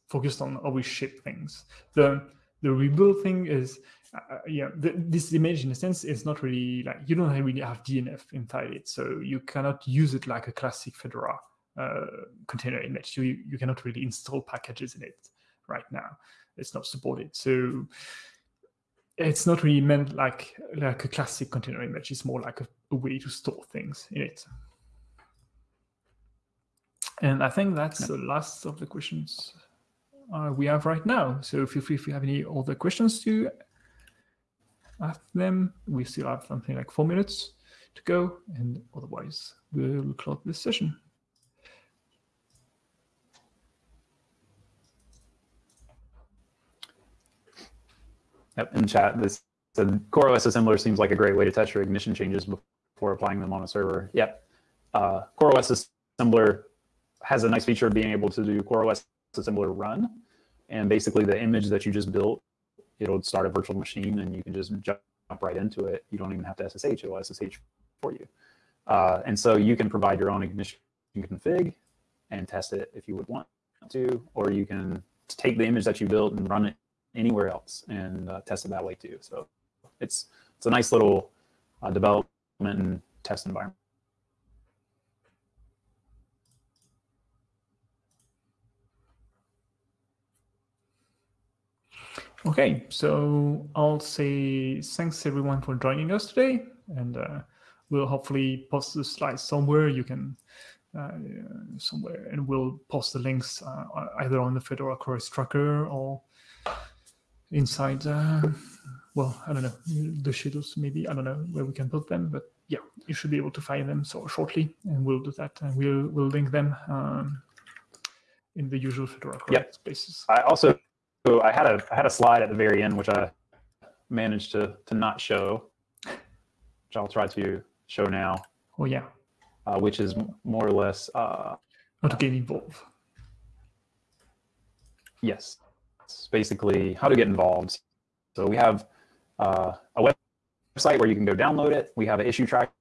S2: focused on how we ship things. The the rebuild thing is uh, uh, yeah, the, this image in a sense is not really like you don't really have DNF inside it, so you cannot use it like a classic Fedora uh, container image. You you cannot really install packages in it right now. It's not supported, so it's not really meant like like a classic container image. It's more like a, a way to store things in it. And I think that's the last of the questions uh, we have right now. So feel free if you have any other questions to ask them. We still have something like four minutes to go, and otherwise we'll close this session.
S1: Yep, in chat, this the CoreOS assembler seems like a great way to test your ignition changes before applying them on a server. Yep. Uh, CoreOS assembler has a nice feature of being able to do CoreOS assembler run. And basically the image that you just built, it'll start a virtual machine and you can just jump right into it. You don't even have to SSH, it'll SSH for you. Uh, and so you can provide your own ignition config and test it if you would want to, or you can take the image that you built and run it anywhere else and uh, test it that way too. So it's it's a nice little uh, development and test environment.
S2: Okay, so I'll say thanks everyone for joining us today, and uh, we'll hopefully post the slides somewhere. You can uh, somewhere, and we'll post the links uh, either on the Fedora CoreOS tracker or inside. Uh, well, I don't know the shadows. Maybe I don't know where we can put them, but yeah, you should be able to find them so shortly, and we'll do that. And we'll we'll link them um, in the usual Fedora CoreOS yep. places.
S1: I also so I had a I had a slide at the very end which I managed to to not show, which I'll try to show now.
S2: Oh yeah.
S1: Uh, which is more or less uh,
S2: how to get involved.
S1: Yes, it's basically how to get involved. So we have uh, a website where you can go download it. We have an issue tracker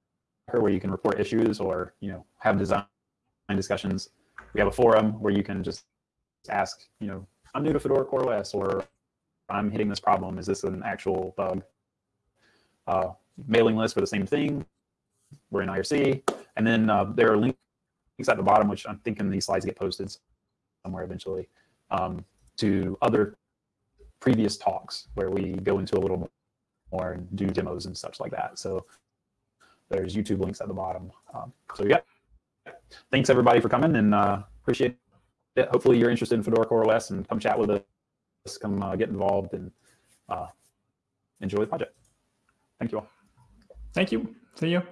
S1: where you can report issues or you know have design discussions. We have a forum where you can just ask you know I'm new to Fedora CoreOS or I'm hitting this problem. Is this an actual bug? Uh, mailing list for the same thing. We're in IRC. And then uh, there are links at the bottom, which I'm thinking these slides get posted somewhere eventually, um, to other previous talks where we go into a little more and do demos and such like that. So there's YouTube links at the bottom. Um, so yeah, thanks everybody for coming and uh, appreciate hopefully you're interested in Fedora CoreOS and come chat with us, come uh, get involved and uh, enjoy the project. Thank you all.
S2: Thank you. See you.